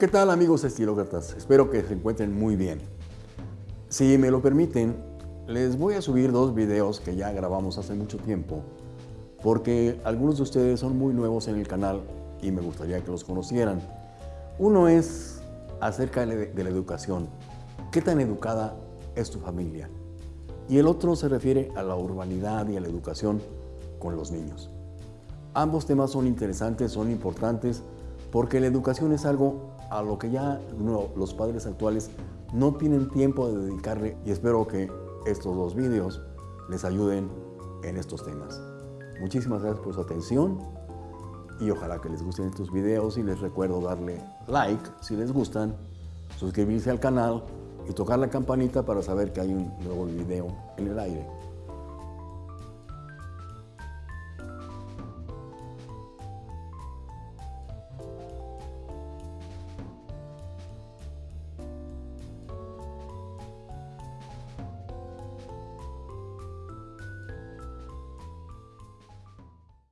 ¿Qué tal amigos estilócratas? Espero que se encuentren muy bien. Si me lo permiten, les voy a subir dos videos que ya grabamos hace mucho tiempo porque algunos de ustedes son muy nuevos en el canal y me gustaría que los conocieran. Uno es acerca de la educación. ¿Qué tan educada es tu familia? Y el otro se refiere a la urbanidad y a la educación con los niños. Ambos temas son interesantes, son importantes, porque la educación es algo a lo que ya los padres actuales no tienen tiempo de dedicarle y espero que estos dos vídeos les ayuden en estos temas. Muchísimas gracias por su atención y ojalá que les gusten estos videos y les recuerdo darle like si les gustan, suscribirse al canal y tocar la campanita para saber que hay un nuevo video en el aire.